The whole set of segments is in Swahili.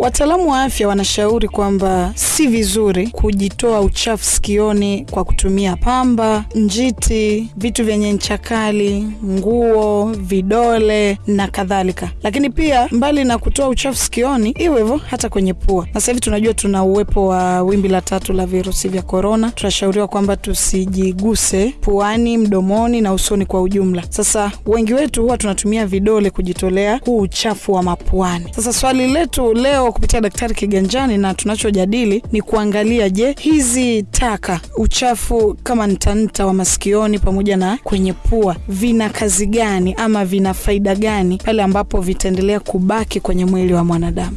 Wataalamu wa afya wanashauri kwamba si vizuri kujitoa uchafu sikioni kwa kutumia pamba, njiti, vitu vyenye ncha kali, nguo, vidole na kadhalika. Lakini pia mbali na kutoa uchafu sikioni, iwe hivyo hata kwenye pua. Na sasa hivi tunajua tuna uwepo wa wimbi la tatu la virusi vya korona, tunashauriwa kwamba tusijiguse puani, mdomoni na usoni kwa ujumla. Sasa wengi wetu huwa tunatumia vidole kujitolea huu uchafu wa mapuani. Sasa swali letu leo kupitia Daktari Kiganjani na tunachojadili ni kuangalia, je, hizi taka uchafu kama ntanta wa masikioni pamoja na kwenye pua vina kazi gani ama vina faida gani pale ambapo vitaendelea kubaki kwenye mwili wa mwanadamu?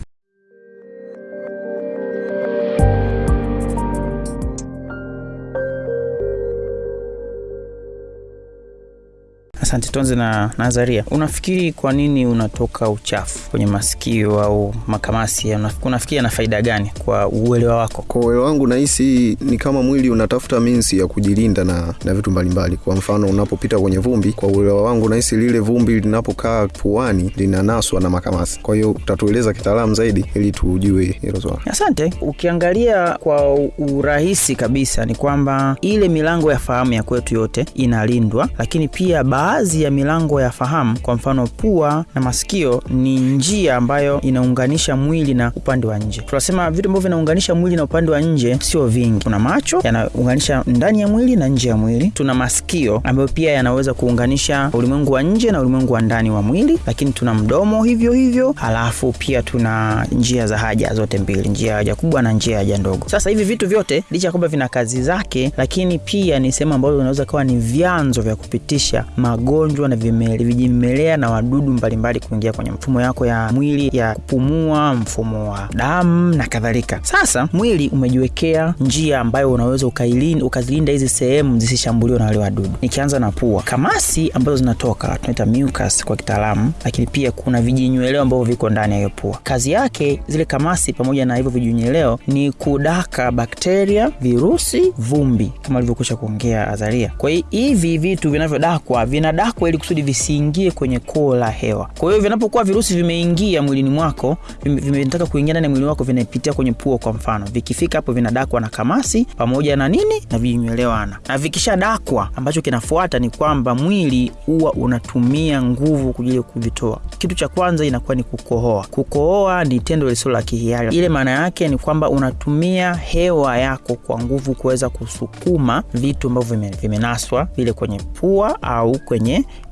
Asante Tonze na Nazaria, unafikiri kwa nini unatoka uchafu kwenye masikio au makamasi? Unafikiri ana faida gani kwa uelewa wako? Kwa uelewa wangu nahisi ni kama mwili unatafuta minsi ya kujilinda na, na vitu mbalimbali. Kwa mfano unapopita kwenye vumbi, kwa uelewa wangu nahisi lile vumbi linapokaa puani linanaswa na makamasi. Kwa hiyo utatueleza kitaalamu zaidi ili tujue hilo swala. Asante. Ukiangalia kwa urahisi kabisa ni kwamba ile milango ya fahamu ya kwetu yote inalindwa, lakini pia baadhi ya milango ya fahamu, kwa mfano pua na masikio, ni njia ambayo inaunganisha mwili na upande wa nje. Tunasema vitu ambavyo vinaunganisha mwili na upande wa nje sio vingi. Kuna macho yanaunganisha ndani ya mwili na nje ya mwili. Tuna masikio ambayo pia yanaweza kuunganisha ulimwengu wa nje na ulimwengu wa ndani wa mwili, lakini tuna mdomo hivyo hivyo, halafu pia tuna njia za haja zote mbili, njia ya haja kubwa na njia ya haja ndogo. Sasa hivi vitu vyote licha kwamba vina kazi zake, lakini pia ni sehemu ambazo zinaweza kuwa ni vyanzo vya kupitisha magonjwa na vimele- vijimelea na wadudu mbalimbali kuingia kwenye mfumo yako ya mwili ya kupumua, mfumo wa damu na kadhalika. Sasa mwili umejiwekea njia ambayo unaweza ukazilinda hizi sehemu zisishambuliwe na wale wadudu. Nikianza na pua, kamasi ambazo zinatoka tunaita mucus kwa kitaalamu, lakini pia kuna vijinyweleo ambavyo viko ndani ya hiyo pua. Kazi yake zile kamasi pamoja na hivyo vijinyweleo ni kudaka bakteria, virusi, vumbi kama alivyokwisha kuongea Azaria. Kwa hiyo hivi vitu vinavyodakwa vinadakwa ili kusudi visiingie kwenye koo la hewa. Kwa hiyo vinapokuwa virusi vimeingia mwilini mwako, vime- vimetaka kuingia ndani ya mwili wako, vinapitia kwenye pua kwa mfano, vikifika hapo vinadakwa na kamasi pamoja na nini na vinywelewana, na vikishadakwa, ambacho kinafuata ni kwamba mwili huwa unatumia nguvu kwa ya kuvitoa. Kitu cha kwanza inakuwa ni kukohoa. Kukohoa ni tendo lisilo la kihiari. Ile maana yake ni kwamba unatumia hewa yako kwa nguvu kuweza kusukuma vitu ambavyo vimenaswa vile kwenye pua au kwenye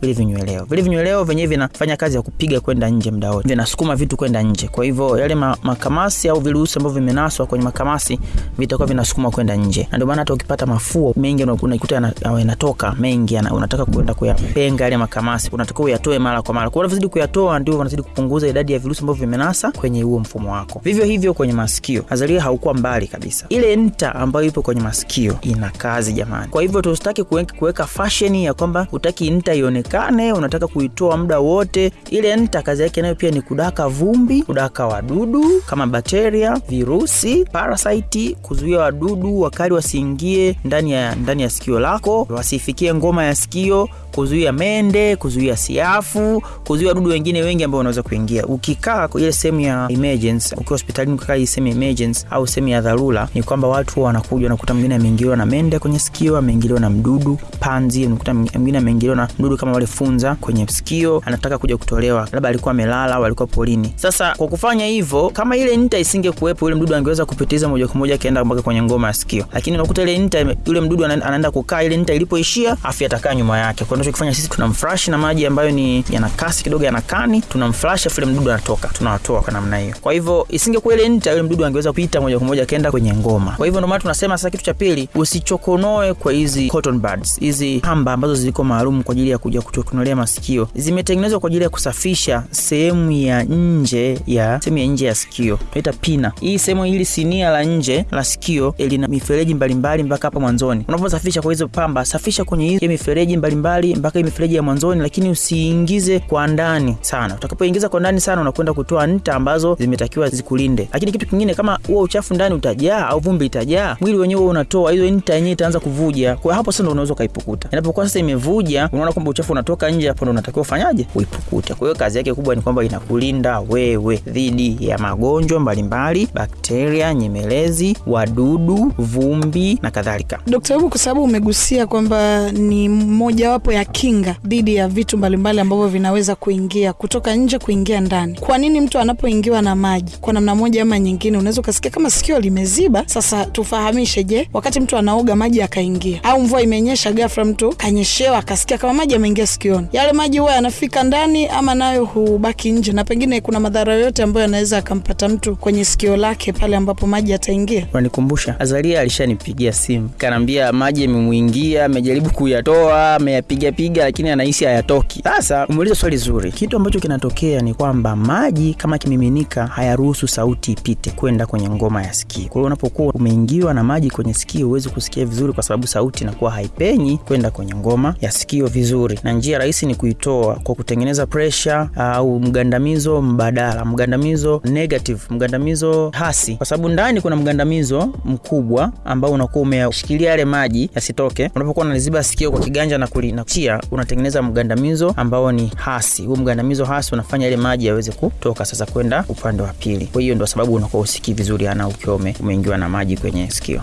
vile vinyweleo. Vile vinyweleo vyenyewe vinafanya kazi ya kupiga kwenda nje muda wote, vinasukuma vitu kwenda nje. Kwa hivyo yale ma, makamasi au virusi ambavyo vimenaswa kwenye makamasi vitakuwa vinasukuma kwenda nje, na ndio maana hata ukipata mafuo mengi unakuta yanatoka mengi, unataka kwenda kuyapenga yale makamasi, unatakiwa uyatoe mara kwa mara. Kwa unavyozidi kuyatoa ndio unazidi kupunguza idadi ya virusi ambavyo vimenasa kwenye huo mfumo wako. Vivyo hivyo kwenye masikio, azalia haukuwa mbali kabisa. Ile nta ambayo ipo kwenye masikio ina kazi jamani. Kwa hivyo tusitaki kuweka fashion ya kwamba utaki nta ionekane, unataka kuitoa muda wote. Ile nta kazi yake nayo pia ni kudaka vumbi, kudaka wadudu kama bakteria, virusi, parasiti, kuzuia wadudu wakali wasiingie ndani ya ndani ya sikio lako, wasifikie ngoma ya sikio, kuzuia mende, kuzuia siafu, kuzuia wadudu wengine wengi ambao wanaweza kuingia. Ukikaa ile sehemu ya emergency, ukiwa hospitalini ukikaa hii sehemu ya emergency au sehemu ya dharura, ni kwamba watu wanakuja, wanakuta mwingine ameingiliwa na mende kwenye sikio, ameingiliwa na mdudu panzi, unakuta mwingine ameingiliwa na mdudu kama wale funza kwenye sikio, anataka kuja kutolewa, labda alikuwa amelala au alikuwa polini. Sasa kwa kufanya hivyo, kama ile nta isingekuwepo, yule mdudu angeweza kupitiza moja kwa moja akaenda mpaka kwenye ngoma ya sikio, lakini unakuta ile nta, yule mdudu anaenda kukaa ile nta ilipoishia, afu atakaa nyuma yake. Kwa tunachokifanya sisi tunamflash na maji ambayo ni yana kasi kidogo, yana kani, tunamflash afu ile mdudu anatoka, tunawatoa kwa namna hiyo. Kwa hivyo isingekuwa ile nta, yule mdudu angeweza kupita moja kwa moja akaenda kwenye ngoma. Kwa hivyo ndio maana tunasema sasa, kitu cha pili, usichokonoe kwa hizi cotton buds, hizi pamba ambazo ziko maalum kwa ajili ya kuja kuchokonolea masikio, zimetengenezwa kwa ajili ya kusafisha sehemu ya nje ya sehemu ya nje ya sikio, tunaita pina. Hii sehemu hili sinia la nje la sikio eh, lina mifereji mbalimbali mpaka hapa mwanzoni. Unaposafisha kwa hizo pamba, safisha kwenye hiyo mifereji mbalimbali mpaka hii mifereji ya mwanzoni, lakini usiingize kwa ndani sana. Utakapoingiza kwa ndani sana, unakwenda kutoa nta ambazo zimetakiwa zikulinde. Lakini kitu kingine, kama huo uchafu ndani utajaa au vumbi itajaa, mwili wenyewe unatoa hizo nta yenyewe itaanza kuvuja. Kwa hapo sasa ndo unaweza ukaipukuta. Inapokuwa sasa imevuja, unaona kwamba uchafu unatoka nje, hapo ndo unatakiwa ufanyaje? Uipukute. Kwa hiyo kazi yake kubwa ni kwamba inakulinda wewe dhidi ya magonjwa mbalimbali, bakteria, nyemelezi, wadudu, vumbi na kadhalika. Dokta kwa sababu umegusia kwamba ni mojawapo ya kinga dhidi ya vitu mbalimbali ambavyo vinaweza kuingia kutoka nje kuingia ndani. Kwa nini mtu anapoingiwa na maji kwa namna moja ama nyingine, unaweza ukasikia kama sikio limeziba? Sasa tufahamishe, je, wakati mtu anaoga maji akaingia, au mvua imenyesha ghafla, mtu kanyeshewa akasikia kama maji ameingia sikioni, yale maji huwa yanafika ndani ama nayo hubaki nje, na pengine kuna madhara yoyote ambayo yanaweza akampata mtu kwenye sikio lake pale ambapo maji yataingia? Unanikumbusha, Azalia alishanipigia simu kanaambia maji yamemwingia, amejaribu kuyatoa, ameyapigapiga, lakini anahisi hayatoki. Sasa umeuliza swali zuri. Kitu ambacho kinatokea ni kwamba maji kama kimiminika hayaruhusu sauti ipite kwenda kwenye ngoma ya sikio. Kwa hiyo unapokuwa umeingiwa na maji kwenye sikio, huwezi kusikia vizuri, kwa sababu sauti inakuwa haipenyi kwenda kwenye ngoma ya sikio vizuri, na njia rahisi ni kuitoa kwa kutengeneza presha au mgandamizo mbadala, mgandamizo negative, mgandamizo hasi, kwa sababu ndani kuna mgandamizo mkubwa ambao unakuwa umeshikilia yale maji yasitoke. Unapokuwa unaliziba sikio kwa kiganja na kulinachia, unatengeneza mgandamizo ambao ni hasi. Huu mgandamizo hasi unafanya ile maji yaweze kutoka sasa kwenda upande wa pili. Kwa hiyo ndio sababu unakuwa usikii vizuri ana ukiwa umeingiwa na maji kwenye sikio.